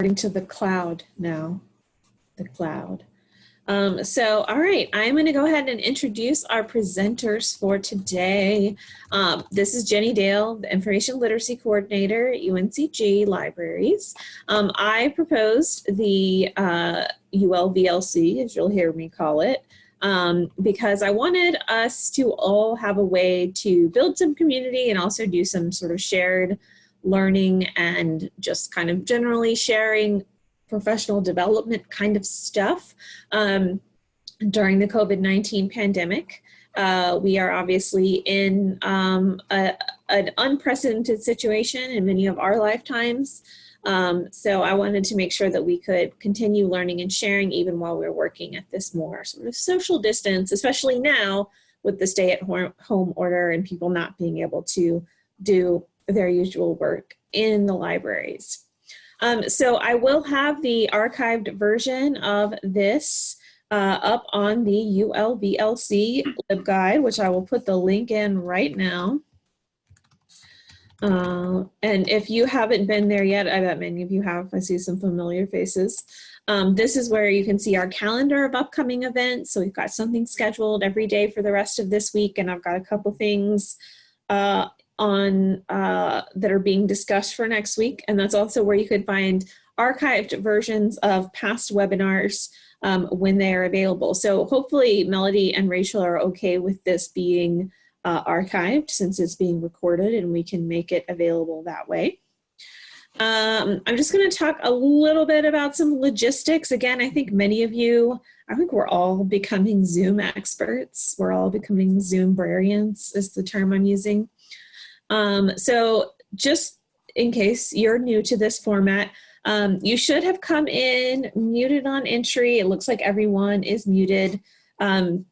According to the cloud now, the cloud. Um, so, all right, I'm going to go ahead and introduce our presenters for today. Um, this is Jenny Dale, the Information Literacy Coordinator at UNCG Libraries. Um, I proposed the uh, ULVLC, as you'll hear me call it, um, because I wanted us to all have a way to build some community and also do some sort of shared learning and just kind of generally sharing professional development kind of stuff um, during the COVID-19 pandemic. Uh, we are obviously in um, a, an unprecedented situation in many of our lifetimes. Um, so I wanted to make sure that we could continue learning and sharing even while we're working at this more sort of social distance, especially now with the stay at home order and people not being able to do their usual work in the libraries. Um, so I will have the archived version of this uh, up on the ULVLC LibGuide, which I will put the link in right now. Uh, and if you haven't been there yet, I bet many of you have. I see some familiar faces. Um, this is where you can see our calendar of upcoming events. So we've got something scheduled every day for the rest of this week, and I've got a couple things uh, on uh, that are being discussed for next week. And that's also where you could find archived versions of past webinars um, when they are available. So hopefully Melody and Rachel are okay with this being uh, archived since it's being recorded and we can make it available that way. Um, I'm just going to talk a little bit about some logistics. Again, I think many of you, I think we're all becoming Zoom experts. We're all becoming Zoom brarians is the term I'm using. Um, so just in case you're new to this format, um, you should have come in muted on entry. It looks like everyone is muted. Um,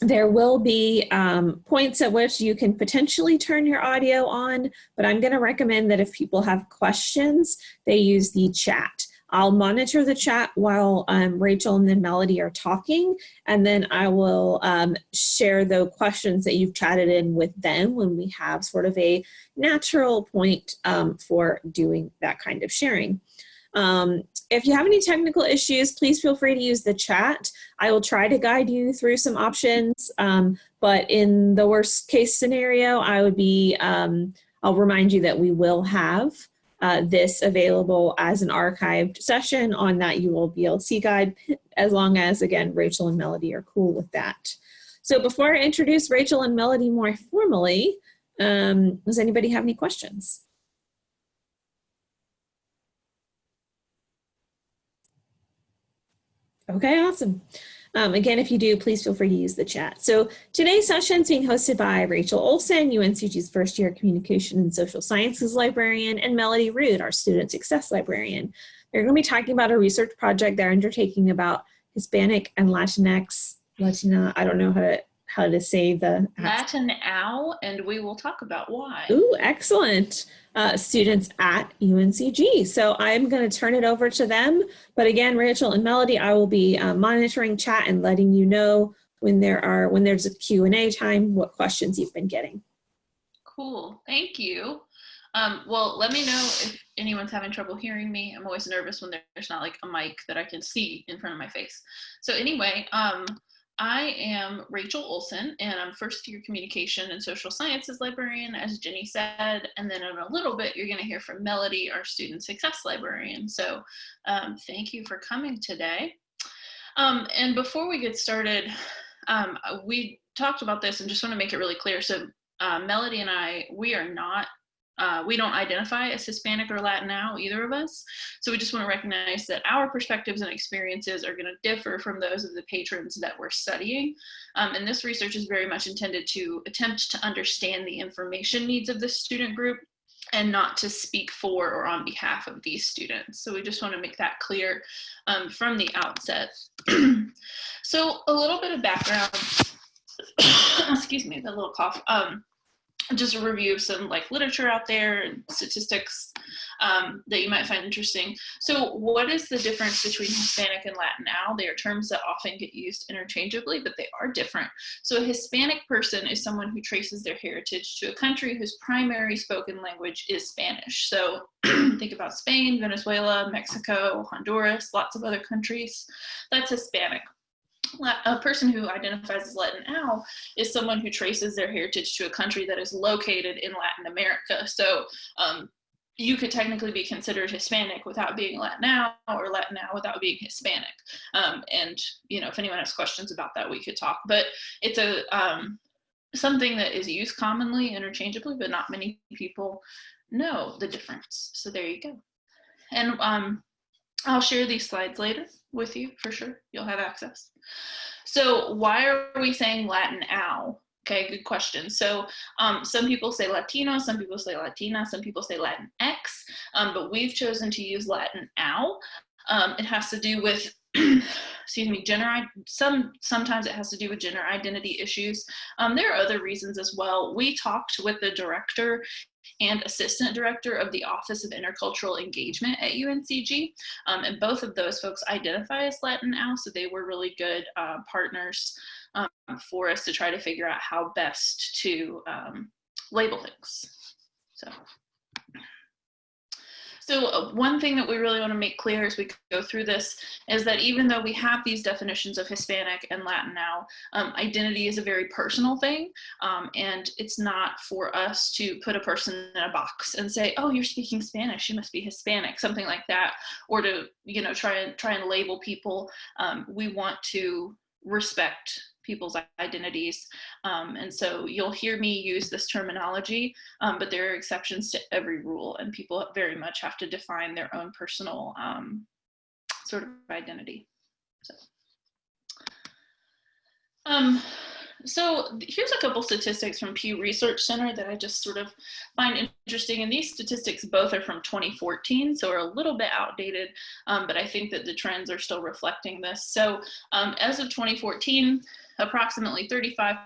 there will be um, points at which you can potentially turn your audio on, but I'm going to recommend that if people have questions, they use the chat. I'll monitor the chat while um, Rachel and then Melody are talking, and then I will um, share the questions that you've chatted in with them when we have sort of a natural point um, for doing that kind of sharing. Um, if you have any technical issues, please feel free to use the chat. I will try to guide you through some options, um, but in the worst case scenario, I would be, um, I'll remind you that we will have uh, this available as an archived session on that ULVLC guide, as long as, again, Rachel and Melody are cool with that. So before I introduce Rachel and Melody more formally, um, does anybody have any questions? Okay, awesome. Um, again, if you do, please feel free to use the chat. So today's session is being hosted by Rachel Olson, UNCG's first year communication and social sciences librarian, and Melody Rood, our student success librarian. They're going to be talking about a research project they're undertaking about Hispanic and Latinx, Latina, I don't know how to how to say the Latin ow, and we will talk about why. Ooh, excellent uh, students at UNCG. So I'm going to turn it over to them. But again, Rachel and Melody, I will be uh, monitoring chat and letting you know when there are when there's a Q&A time, what questions you've been getting. Cool, thank you. Um, well, let me know if anyone's having trouble hearing me. I'm always nervous when there's not like a mic that I can see in front of my face. So anyway, um, I am Rachel Olson, and I'm first year communication and social sciences librarian, as Jenny said. And then in a little bit, you're going to hear from Melody, our student success librarian. So um, thank you for coming today. Um, and before we get started, um, we talked about this and just want to make it really clear. So uh, Melody and I, we are not uh, we don't identify as Hispanic or Latin now, either of us. So we just want to recognize that our perspectives and experiences are going to differ from those of the patrons that we're studying. Um, and this research is very much intended to attempt to understand the information needs of the student group and not to speak for or on behalf of these students. So we just want to make that clear um, from the outset. so a little bit of background, excuse me, the little cough. Um, just a review of some like literature out there and statistics um, that you might find interesting. So what is the difference between Hispanic and Latin now? They are terms that often get used interchangeably, but they are different. So a Hispanic person is someone who traces their heritage to a country whose primary spoken language is Spanish. So think about Spain, Venezuela, Mexico, Honduras, lots of other countries. That's Hispanic a person who identifies as Latin Latinx is someone who traces their heritage to a country that is located in Latin America. So um, you could technically be considered Hispanic without being Latin Latinx or Latin Latinx without being Hispanic. Um, and, you know, if anyone has questions about that, we could talk. But it's a um, something that is used commonly, interchangeably, but not many people know the difference. So there you go. And um, I'll share these slides later with you for sure. You'll have access. So why are we saying Latin ow? Okay, good question. So um, some people say Latino, some people say Latina, some people say Latin X, um, but we've chosen to use Latin ow. Um, it has to do with excuse me, gender, some, sometimes it has to do with gender identity issues. Um, there are other reasons as well. We talked with the director and assistant director of the Office of Intercultural Engagement at UNCG. Um, and both of those folks identify as Latin now, so they were really good uh, partners um, for us to try to figure out how best to um, label things. So. So uh, one thing that we really want to make clear as we go through this is that even though we have these definitions of Hispanic and Latin now, um, identity is a very personal thing. Um, and it's not for us to put a person in a box and say, oh, you're speaking Spanish, you must be Hispanic, something like that. Or to, you know, try and try and label people. Um, we want to respect people's identities. Um, and so you'll hear me use this terminology, um, but there are exceptions to every rule and people very much have to define their own personal um, sort of identity. So. Um, so here's a couple statistics from Pew Research Center that I just sort of find interesting. And these statistics both are from 2014, so are a little bit outdated, um, but I think that the trends are still reflecting this. So um, as of 2014, approximately 35%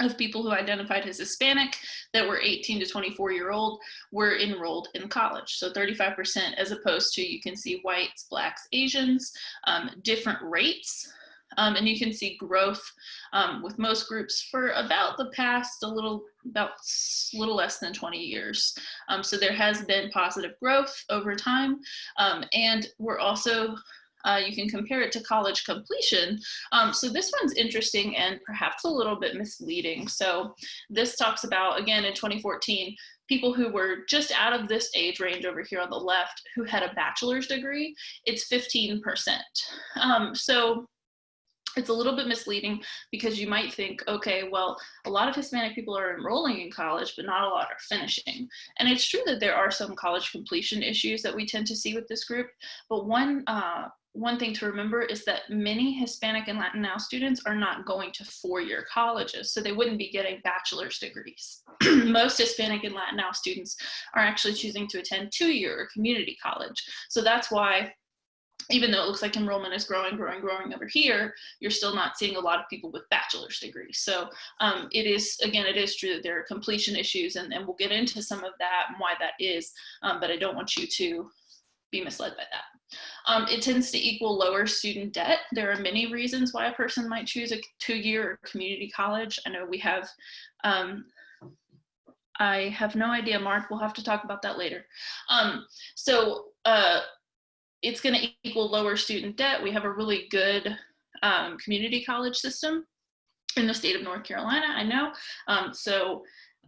of people who identified as Hispanic that were 18 to 24 year old were enrolled in college. So 35% as opposed to you can see whites, blacks, Asians, um, different rates. Um, and you can see growth um, with most groups for about the past a little about little less than 20 years. Um, so there has been positive growth over time. Um, and we're also uh, you can compare it to college completion. Um, so this one's interesting and perhaps a little bit misleading. So this talks about, again, in 2014, people who were just out of this age range over here on the left who had a bachelor's degree, it's 15%. Um, so it's a little bit misleading because you might think, okay, well, a lot of Hispanic people are enrolling in college, but not a lot are finishing. And it's true that there are some college completion issues that we tend to see with this group, but one uh, one thing to remember is that many Hispanic and Latin now students are not going to four-year colleges, so they wouldn't be getting bachelor's degrees. Most Hispanic and Latin now students are actually choosing to attend two-year community college. So that's why even though it looks like enrollment is growing, growing, growing over here, you're still not seeing a lot of people with bachelor's degrees. So um, it is, again, it is true that there are completion issues and, and we'll get into some of that and why that is, um, but I don't want you to be misled by that. Um, it tends to equal lower student debt. There are many reasons why a person might choose a two-year community college. I know we have, um, I have no idea, Mark, we'll have to talk about that later. Um, so uh, it's gonna equal lower student debt. We have a really good um, community college system in the state of North Carolina, I know. Um, so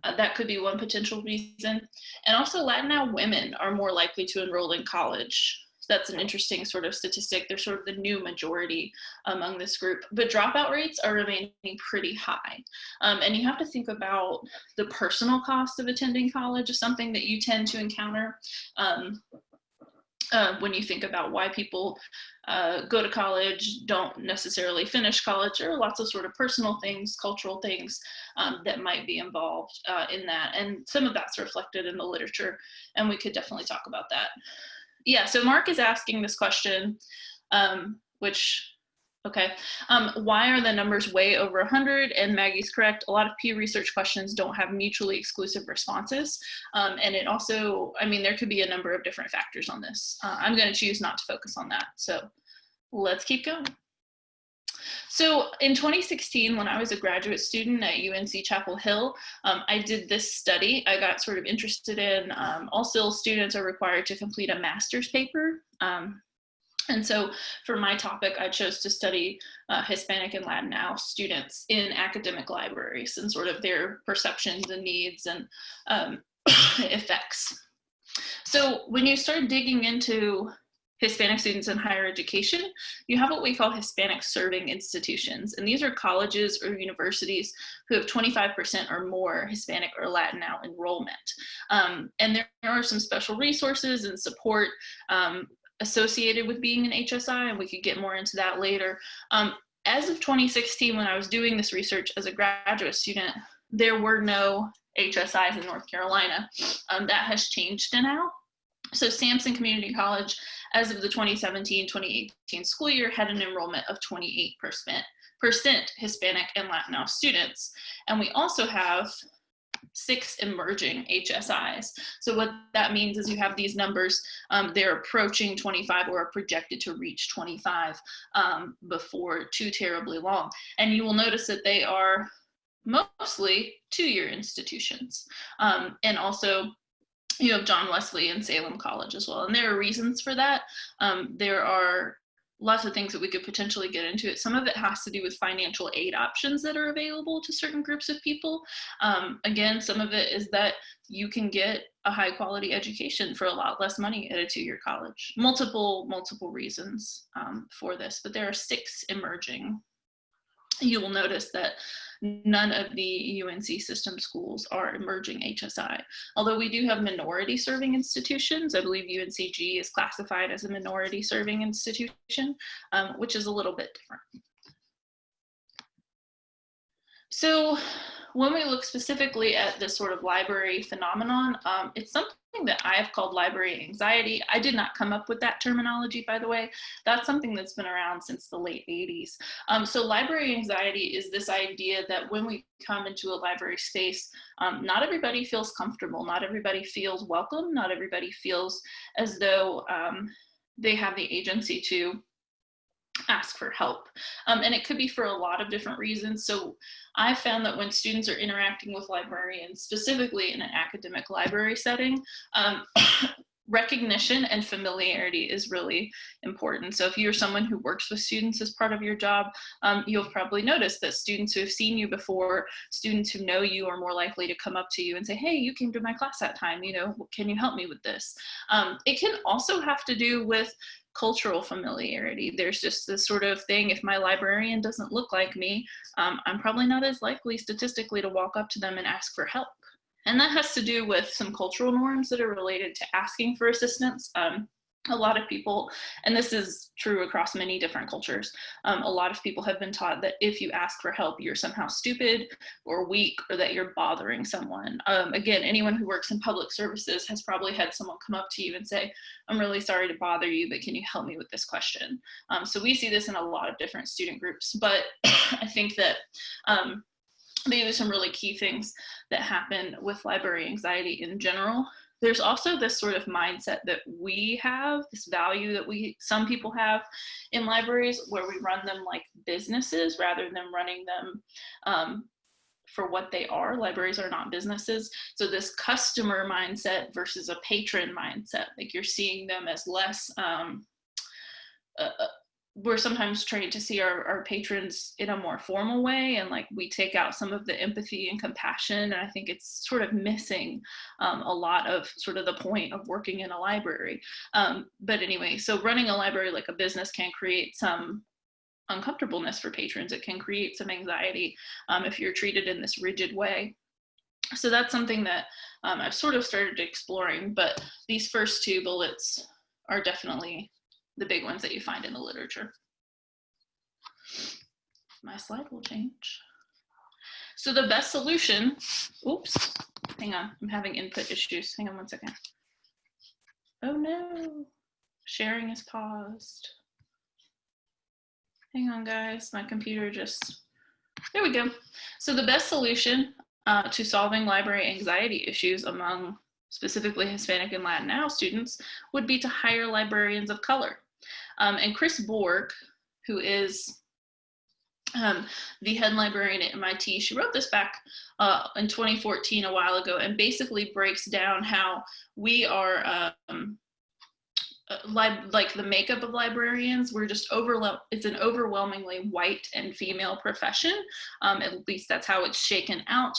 uh, that could be one potential reason. And also Latina women are more likely to enroll in college that's an interesting sort of statistic. They're sort of the new majority among this group, but dropout rates are remaining pretty high. Um, and you have to think about the personal cost of attending college is something that you tend to encounter. Um, uh, when you think about why people uh, go to college, don't necessarily finish college, there are lots of sort of personal things, cultural things um, that might be involved uh, in that. And some of that's reflected in the literature, and we could definitely talk about that yeah, so Mark is asking this question, um, which Okay. Um, why are the numbers way over 100? And Maggie's correct. A lot of Pew Research questions don't have mutually exclusive responses. Um, and it also, I mean, there could be a number of different factors on this. Uh, I'm going to choose not to focus on that. So let's keep going. So in 2016, when I was a graduate student at UNC Chapel Hill, um, I did this study. I got sort of interested in um, all students are required to complete a master's paper. Um, and so for my topic, I chose to study uh, Hispanic and Latin Latinx students in academic libraries and sort of their perceptions and needs and um, effects. So when you start digging into Hispanic students in higher education, you have what we call Hispanic serving institutions. And these are colleges or universities who have 25% or more Hispanic or Latin Latinx enrollment. Um, and there are some special resources and support um, associated with being an HSI, and we could get more into that later. Um, as of 2016, when I was doing this research as a graduate student, there were no HSIs in North Carolina. Um, that has changed now. So Sampson Community College, as of the 2017-2018 school year, had an enrollment of 28% Hispanic and Latino students. And we also have six emerging HSIs. So what that means is you have these numbers, um, they're approaching 25 or are projected to reach 25 um, before too terribly long. And you will notice that they are mostly two-year institutions. Um, and also you have John Wesley and Salem College as well. And there are reasons for that. Um, there are lots of things that we could potentially get into it. Some of it has to do with financial aid options that are available to certain groups of people. Um, again, some of it is that you can get a high quality education for a lot less money at a two-year college. Multiple, multiple reasons um, for this, but there are six emerging. You will notice that none of the UNC system schools are emerging HSI. Although we do have minority serving institutions, I believe UNCG is classified as a minority serving institution, um, which is a little bit different. So when we look specifically at this sort of library phenomenon, um, it's something that I've called library anxiety. I did not come up with that terminology, by the way. That's something that's been around since the late 80s. Um, so library anxiety is this idea that when we come into a library space, um, not everybody feels comfortable, not everybody feels welcome, not everybody feels as though um, they have the agency to ask for help. Um, and it could be for a lot of different reasons. So I found that when students are interacting with librarians, specifically in an academic library setting, um, recognition and familiarity is really important. So if you're someone who works with students as part of your job, um, you'll probably notice that students who have seen you before, students who know you are more likely to come up to you and say, hey, you came to my class that time, you know, can you help me with this? Um, it can also have to do with cultural familiarity. There's just this sort of thing, if my librarian doesn't look like me, um, I'm probably not as likely statistically to walk up to them and ask for help. And that has to do with some cultural norms that are related to asking for assistance. Um, a lot of people, and this is true across many different cultures, um, a lot of people have been taught that if you ask for help, you're somehow stupid or weak or that you're bothering someone. Um, again, anyone who works in public services has probably had someone come up to you and say, I'm really sorry to bother you, but can you help me with this question? Um, so we see this in a lot of different student groups, but I think that um, these are some really key things that happen with library anxiety in general there's also this sort of mindset that we have, this value that we, some people have in libraries where we run them like businesses rather than running them um, for what they are. Libraries are not businesses. So this customer mindset versus a patron mindset, like you're seeing them as less um, we're sometimes trained to see our, our patrons in a more formal way and like we take out some of the empathy and compassion and i think it's sort of missing um, a lot of sort of the point of working in a library. Um, but anyway so running a library like a business can create some uncomfortableness for patrons. It can create some anxiety um, if you're treated in this rigid way. So that's something that um, i've sort of started exploring but these first two bullets are definitely the big ones that you find in the literature. My slide will change. So the best solution, oops, hang on, I'm having input issues. Hang on one second. Oh no, sharing is paused. Hang on, guys. My computer just, there we go. So the best solution uh, to solving library anxiety issues among specifically Hispanic and Latin students would be to hire librarians of color. Um, and Chris Bourg, who is um, the head librarian at MIT, she wrote this back uh, in 2014, a while ago, and basically breaks down how we are um, uh, like the makeup of librarians, we're just overwhelmed. It's an overwhelmingly white and female profession. Um, at least that's how it's shaken out.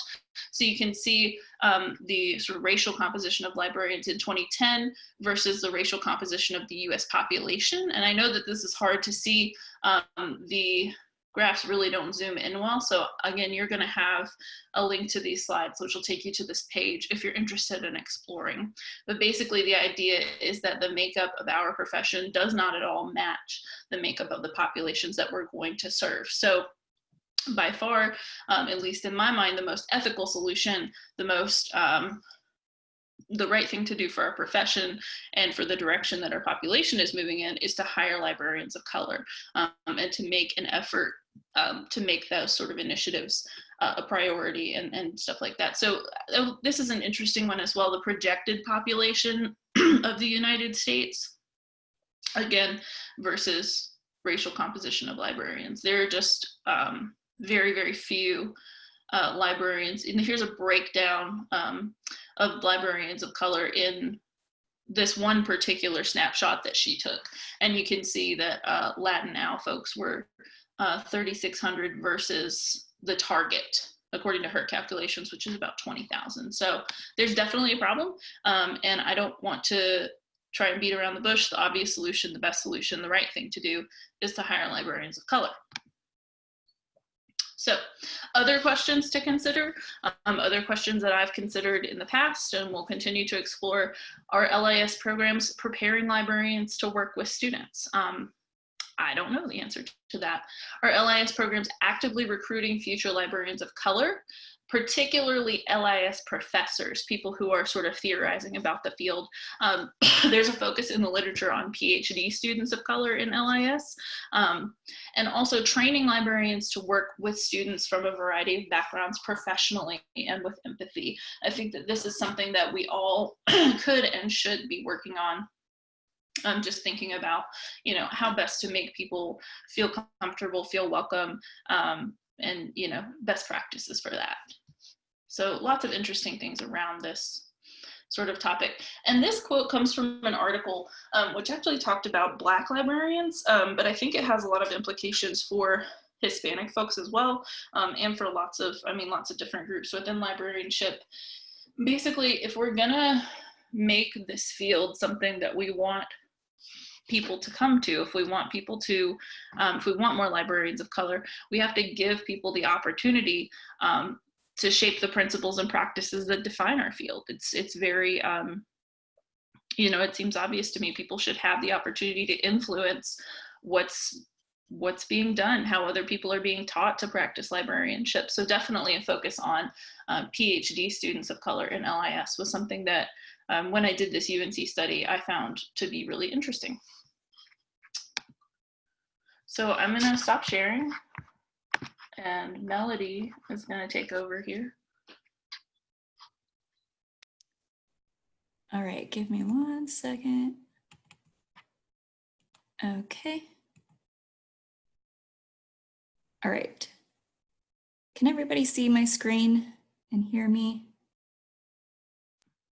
So you can see um, the sort of racial composition of librarians in 2010 versus the racial composition of the US population. And I know that this is hard to see um, the graphs really don't zoom in well. So again, you're gonna have a link to these slides, which will take you to this page if you're interested in exploring. But basically the idea is that the makeup of our profession does not at all match the makeup of the populations that we're going to serve. So by far, um, at least in my mind, the most ethical solution, the most um, the right thing to do for our profession and for the direction that our population is moving in is to hire librarians of color um, and to make an effort um, to make those sort of initiatives uh, a priority and, and stuff like that. So uh, this is an interesting one as well, the projected population of the United States, again, versus racial composition of librarians. There are just um, very, very few uh, librarians. And here's a breakdown um, of librarians of color in this one particular snapshot that she took. And you can see that uh, Latin now folks were uh, 3,600 versus the target according to her calculations, which is about 20,000. So there's definitely a problem. Um, and I don't want to try and beat around the bush. The obvious solution, the best solution, the right thing to do is to hire librarians of color. So other questions to consider, um, other questions that I've considered in the past and will continue to explore are LIS programs preparing librarians to work with students. Um, I don't know the answer to that. Are LIS programs actively recruiting future librarians of color, particularly LIS professors, people who are sort of theorizing about the field? Um, there's a focus in the literature on PhD students of color in LIS, um, and also training librarians to work with students from a variety of backgrounds professionally and with empathy. I think that this is something that we all could and should be working on I'm just thinking about, you know, how best to make people feel comfortable, feel welcome, um, and, you know, best practices for that. So lots of interesting things around this sort of topic. And this quote comes from an article um, which actually talked about Black librarians, um, but I think it has a lot of implications for Hispanic folks as well, um, and for lots of, I mean, lots of different groups within librarianship. Basically, if we're gonna make this field something that we want people to come to, if we want people to, um, if we want more librarians of color, we have to give people the opportunity um, to shape the principles and practices that define our field. It's, it's very, um, you know, it seems obvious to me people should have the opportunity to influence what's what's being done, how other people are being taught to practice librarianship. So definitely a focus on um, PhD students of color in LIS was something that um, when I did this UNC study, I found to be really interesting. So I'm gonna stop sharing and Melody is gonna take over here. All right, give me one second. Okay. All right. Can everybody see my screen and hear me?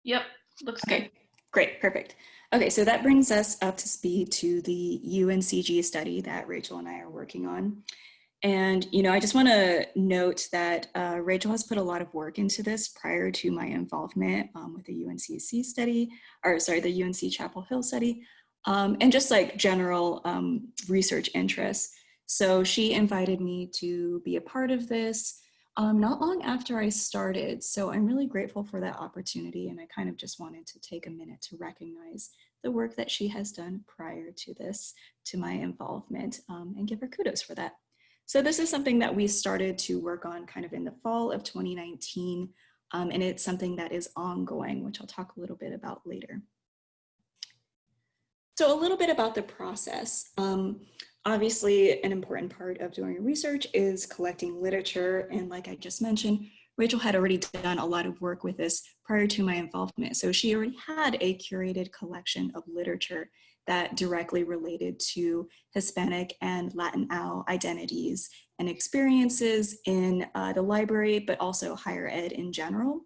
Yep, looks Okay, good. great, perfect. Okay, so that brings us up to speed to the UNCG study that Rachel and I are working on. And, you know, I just want to note that uh, Rachel has put a lot of work into this prior to my involvement um, with the UNCC study, or sorry, the UNC Chapel Hill study, um, and just like general um, research interests. So she invited me to be a part of this um, not long after I started. So I'm really grateful for that opportunity. And I kind of just wanted to take a minute to recognize the work that she has done prior to this, to my involvement, um, and give her kudos for that. So this is something that we started to work on kind of in the fall of 2019. Um, and it's something that is ongoing, which I'll talk a little bit about later. So a little bit about the process. Um, obviously, an important part of doing research is collecting literature. And like I just mentioned, Rachel had already done a lot of work with this prior to my involvement. So she already had a curated collection of literature that directly related to Hispanic and Latin Latinx identities and experiences in uh, the library, but also higher ed in general.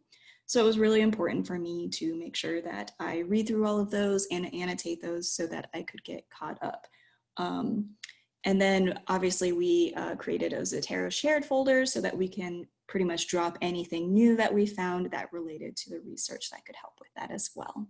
So it was really important for me to make sure that I read through all of those and annotate those so that I could get caught up. Um, and then obviously we uh, created a Zotero shared folder so that we can pretty much drop anything new that we found that related to the research that could help with that as well.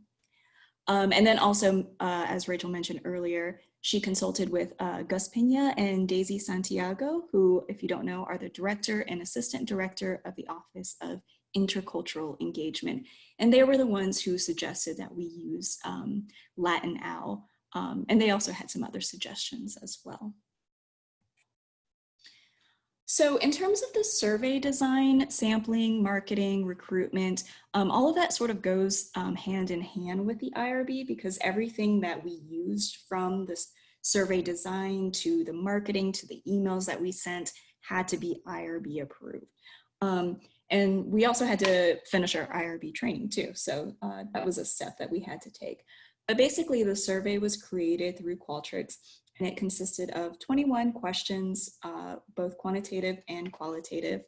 Um, and then also, uh, as Rachel mentioned earlier, she consulted with uh, Gus Pena and Daisy Santiago, who, if you don't know, are the director and assistant director of the Office of Intercultural Engagement. And they were the ones who suggested that we use um, Latin OWL. Um, and they also had some other suggestions as well. So in terms of the survey design, sampling, marketing, recruitment, um, all of that sort of goes um, hand in hand with the IRB because everything that we used from this survey design to the marketing to the emails that we sent had to be IRB approved. Um, and we also had to finish our IRB training too. So uh, that was a step that we had to take. But basically the survey was created through Qualtrics and it consisted of 21 questions, uh, both quantitative and qualitative.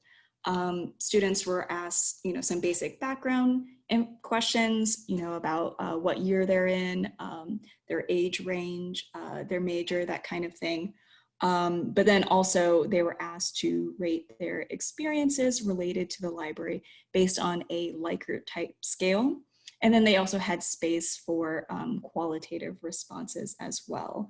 Um, students were asked, you know, some basic background and questions, you know, about uh, what year they're in, um, their age range, uh, their major, that kind of thing. Um, but then also they were asked to rate their experiences related to the library based on a Likert type scale. And then they also had space for um, qualitative responses as well.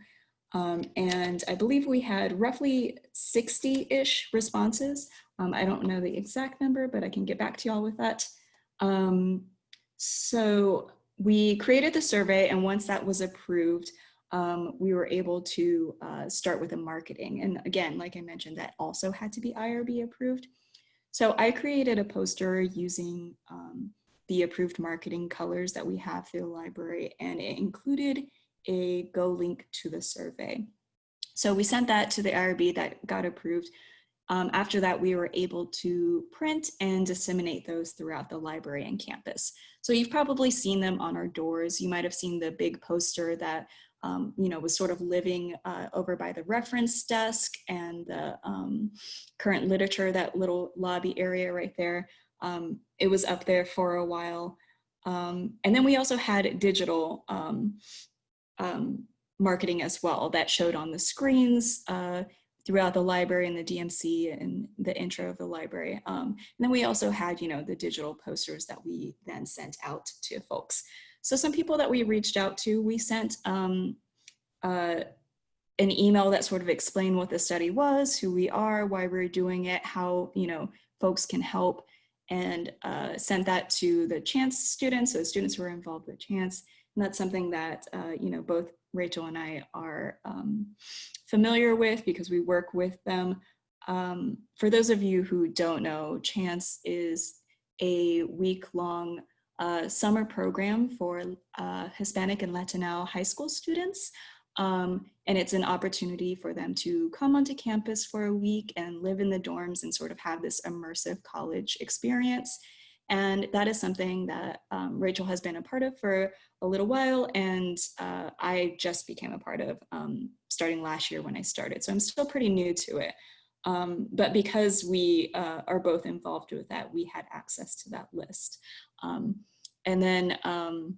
Um, and I believe we had roughly 60-ish responses. Um, I don't know the exact number, but I can get back to y'all with that. Um, so we created the survey and once that was approved, um, we were able to uh, start with the marketing. And again, like I mentioned, that also had to be IRB approved. So I created a poster using um, the approved marketing colors that we have through the library and it included a go link to the survey. So we sent that to the IRB that got approved. Um, after that, we were able to print and disseminate those throughout the library and campus. So you've probably seen them on our doors. You might have seen the big poster that um, you know, was sort of living uh, over by the reference desk and the um, current literature, that little lobby area right there. Um, it was up there for a while. Um, and then we also had digital um, um, marketing as well that showed on the screens uh, throughout the library and the DMC and the intro of the library. Um, and then we also had, you know, the digital posters that we then sent out to folks. So some people that we reached out to, we sent um, uh, an email that sort of explained what the study was, who we are, why we're doing it, how, you know, folks can help and uh, sent that to the chance students, so students who are involved with chance, and that's something that, uh, you know, both Rachel and I are um, familiar with because we work with them. Um, for those of you who don't know, Chance is a week-long uh, summer program for uh, Hispanic and Latino high school students. Um, and it's an opportunity for them to come onto campus for a week and live in the dorms and sort of have this immersive college experience. And that is something that um, Rachel has been a part of for a little while. And uh, I just became a part of um, starting last year when I started. So I'm still pretty new to it. Um, but because we uh, are both involved with that, we had access to that list. Um, and then, um,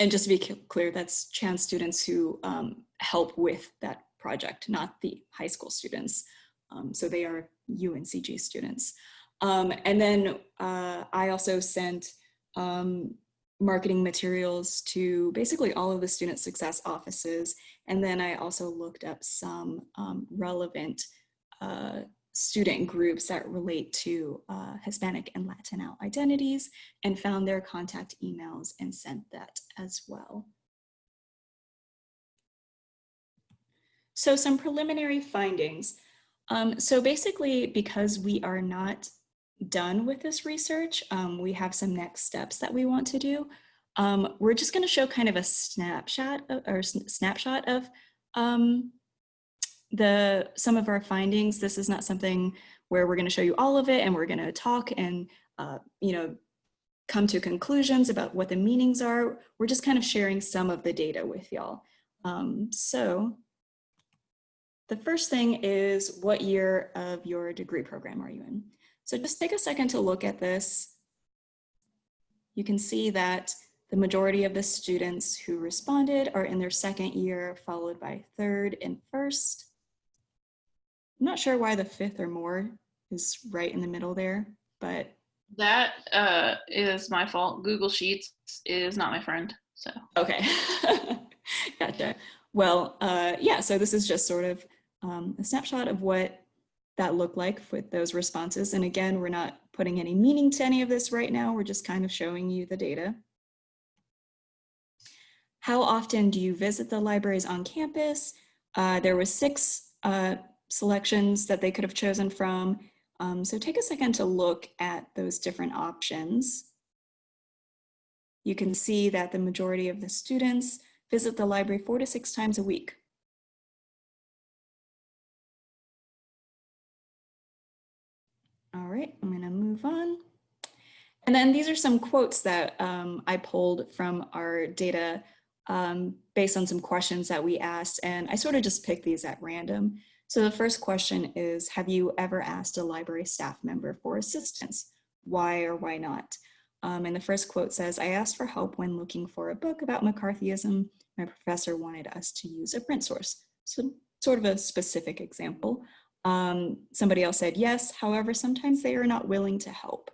and just to be clear, that's Chance students who um, help with that project, not the high school students. so they are UNCG students. Um, and then uh, I also sent um, marketing materials to basically all of the student success offices. And then I also looked up some um, relevant uh, student groups that relate to uh, Hispanic and Latino identities and found their contact emails and sent that as well. So some preliminary findings. Um, so basically, because we are not done with this research, um, we have some next steps that we want to do. Um, we're just going to show kind of a snapshot of, or snapshot of um, the some of our findings. This is not something where we're going to show you all of it and we're going to talk and uh, you know come to conclusions about what the meanings are. We're just kind of sharing some of the data with y'all. Um, so the first thing is what year of your degree program are you in? So just take a second to look at this. You can see that the majority of the students who responded are in their second year, followed by third and first. I'm not sure why the fifth or more is right in the middle there, but That uh, is my fault. Google Sheets is not my friend. So okay. gotcha. Well, uh, yeah, so this is just sort of um, a snapshot of what that look like with those responses. And again, we're not putting any meaning to any of this right now. We're just kind of showing you the data. How often do you visit the libraries on campus? Uh, there was six uh, selections that they could have chosen from. Um, so take a second to look at those different options. You can see that the majority of the students visit the library four to six times a week. All right, I'm gonna move on. And then these are some quotes that um, I pulled from our data um, based on some questions that we asked. And I sort of just picked these at random. So the first question is, have you ever asked a library staff member for assistance? Why or why not? Um, and the first quote says, I asked for help when looking for a book about McCarthyism. My professor wanted us to use a print source. So sort of a specific example. Um, somebody else said yes, however, sometimes they are not willing to help.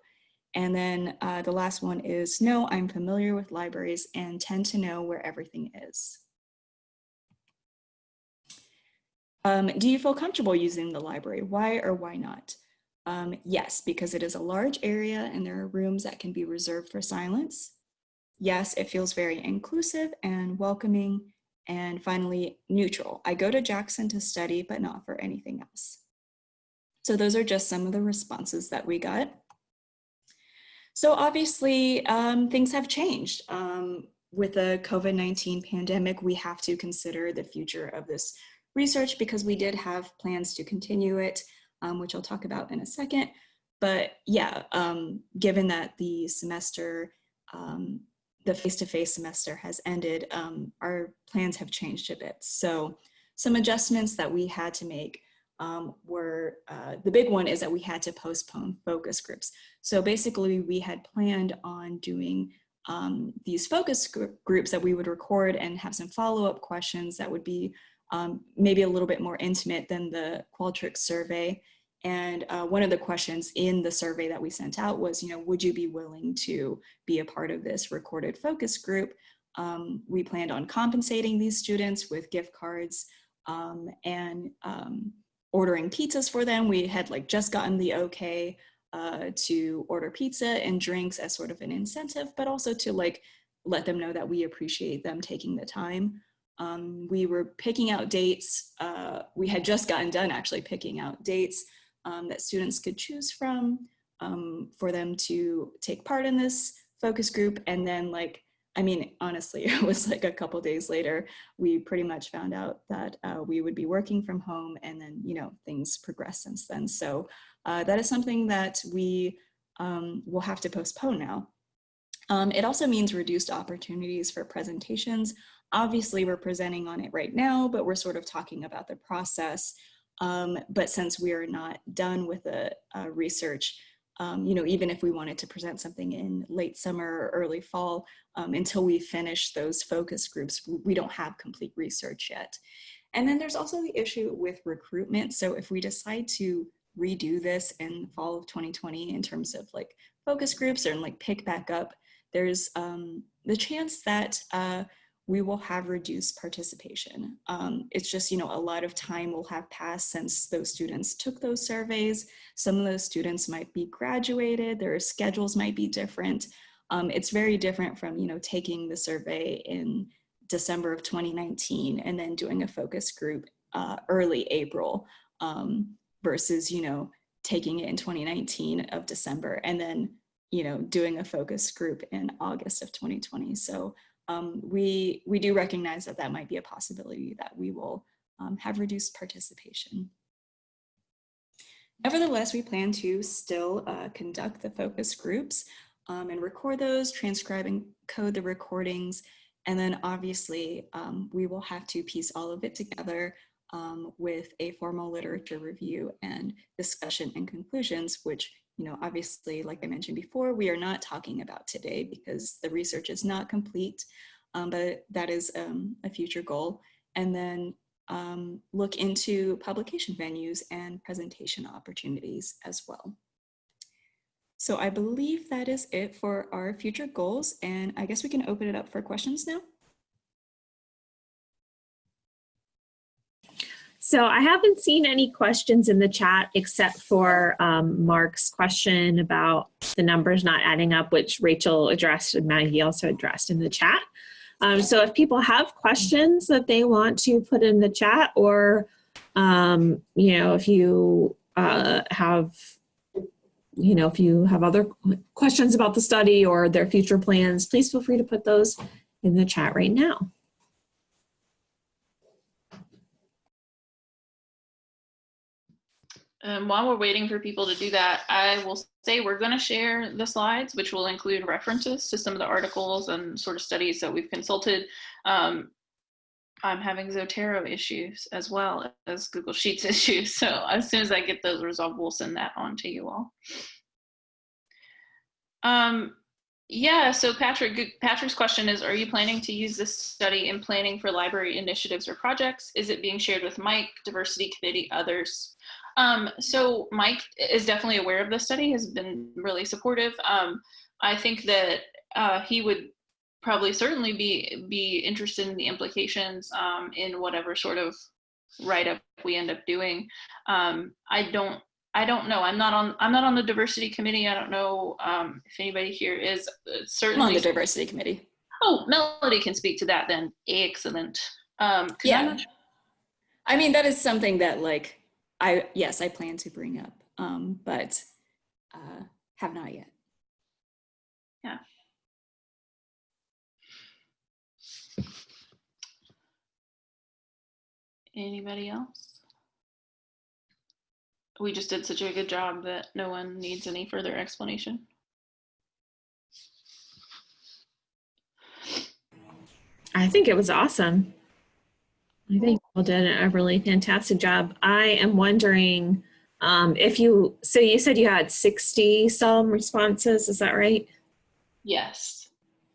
And then uh, the last one is, no, I'm familiar with libraries and tend to know where everything is. Um, do you feel comfortable using the library? Why or why not? Um, yes, because it is a large area and there are rooms that can be reserved for silence. Yes, it feels very inclusive and welcoming. And finally, neutral. I go to Jackson to study, but not for anything else. So those are just some of the responses that we got. So obviously um, things have changed. Um, with the COVID-19 pandemic, we have to consider the future of this research because we did have plans to continue it, um, which I'll talk about in a second. But yeah, um, given that the semester, um, the face-to-face -face semester has ended, um, our plans have changed a bit. So some adjustments that we had to make um, were, uh, the big one is that we had to postpone focus groups. So basically we had planned on doing um, these focus groups that we would record and have some follow-up questions that would be um, maybe a little bit more intimate than the Qualtrics survey. And uh, one of the questions in the survey that we sent out was, you know, would you be willing to be a part of this recorded focus group? Um, we planned on compensating these students with gift cards um, and um, ordering pizzas for them. We had like just gotten the okay uh, to order pizza and drinks as sort of an incentive, but also to like let them know that we appreciate them taking the time. Um, we were picking out dates. Uh, we had just gotten done actually picking out dates um, that students could choose from um, for them to take part in this focus group. And then like I mean, honestly, it was like a couple days later, we pretty much found out that uh, we would be working from home and then, you know, things progressed since then. So uh, that is something that we um, will have to postpone now. Um, it also means reduced opportunities for presentations. Obviously, we're presenting on it right now, but we're sort of talking about the process. Um, but since we are not done with the uh, research, um, you know, even if we wanted to present something in late summer or early fall, um, until we finish those focus groups, we don't have complete research yet. And then there's also the issue with recruitment. So if we decide to redo this in fall of 2020 in terms of like focus groups or like pick back up, there's um, the chance that uh, we will have reduced participation. Um, it's just, you know, a lot of time will have passed since those students took those surveys. Some of those students might be graduated, their schedules might be different. Um, it's very different from, you know, taking the survey in December of 2019 and then doing a focus group uh, early April um, versus, you know, taking it in 2019 of December and then, you know, doing a focus group in August of 2020. So um, we, we do recognize that that might be a possibility that we will um, have reduced participation. Nevertheless, we plan to still uh, conduct the focus groups um, and record those, transcribe and code the recordings, and then obviously um, we will have to piece all of it together um, with a formal literature review and discussion and conclusions, which, you know, obviously, like I mentioned before, we are not talking about today because the research is not complete, um, but that is um, a future goal. And then um, look into publication venues and presentation opportunities as well. So I believe that is it for our future goals. And I guess we can open it up for questions now. So I haven't seen any questions in the chat except for um, Mark's question about the numbers not adding up, which Rachel addressed and Maggie also addressed in the chat. Um, so if people have questions that they want to put in the chat or, um, you know, if you uh, have, you know, if you have other questions about the study or their future plans, please feel free to put those in the chat right now. Um, while we're waiting for people to do that, I will say we're going to share the slides, which will include references to some of the articles and sort of studies that we've consulted. Um, I'm having Zotero issues as well as Google Sheets issues. So as soon as I get those resolved, we'll send that on to you all. Um, yeah, so Patrick, Patrick's question is, are you planning to use this study in planning for library initiatives or projects? Is it being shared with Mike, diversity committee, others? Um, so Mike is definitely aware of the study, has been really supportive. Um, I think that uh, he would probably certainly be be interested in the implications um, in whatever sort of write-up we end up doing. Um, I don't I don't know. I'm not on I'm not on the diversity committee. I don't know um, if anybody here is uh, certainly I'm on the diversity committee. Oh, Melody can speak to that then. Excellent. Um, yeah. I mean, that is something that like I yes, I plan to bring up, um, but uh, have not yet. Yeah. Anybody else? We just did such a good job that no one needs any further explanation. I think it was awesome. I think you did a really fantastic job. I am wondering um, if you, so you said you had 60 some responses, is that right? Yes.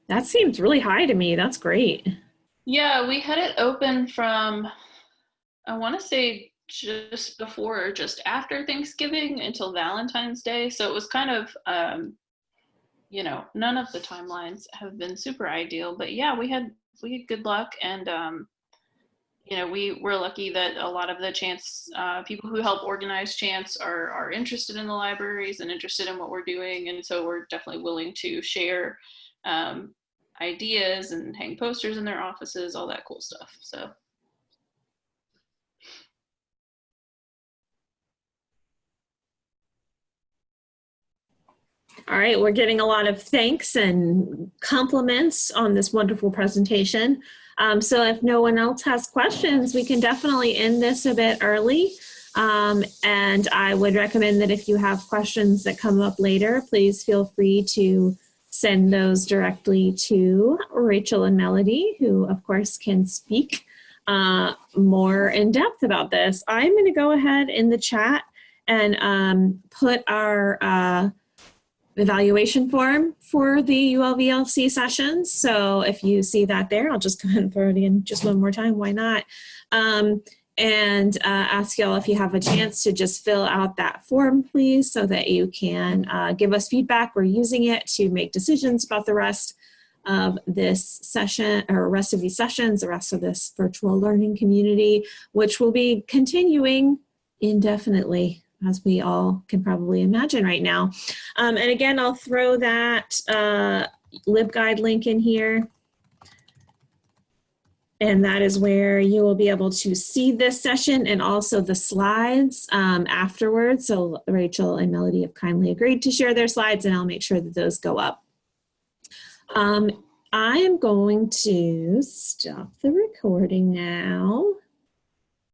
That seems really high to me. That's great. Yeah, we had it open from, I want to say just before or just after Thanksgiving until Valentine's Day. So it was kind of, um, you know, none of the timelines have been super ideal, but yeah, we had we had good luck and um, you know, we we're lucky that a lot of the Chance uh, people who help organize Chance are are interested in the libraries and interested in what we're doing, and so we're definitely willing to share um, ideas and hang posters in their offices, all that cool stuff. So. All right, we're getting a lot of thanks and compliments on this wonderful presentation. Um, so if no one else has questions, we can definitely end this a bit early. Um, and I would recommend that if you have questions that come up later, please feel free to send those directly to Rachel and Melody, who of course can speak uh, more in depth about this. I'm going to go ahead in the chat and um, put our uh, evaluation form for the ULVLC sessions. So if you see that there, I'll just go ahead and throw it in just one more time. Why not? Um, and uh, ask y'all if you have a chance to just fill out that form, please, so that you can uh, give us feedback. We're using it to make decisions about the rest of this session or rest of these sessions, the rest of this virtual learning community, which will be continuing indefinitely as we all can probably imagine right now. Um, and again, I'll throw that uh, LibGuide link in here. And that is where you will be able to see this session and also the slides um, afterwards. So Rachel and Melody have kindly agreed to share their slides and I'll make sure that those go up. Um, I am going to stop the recording now.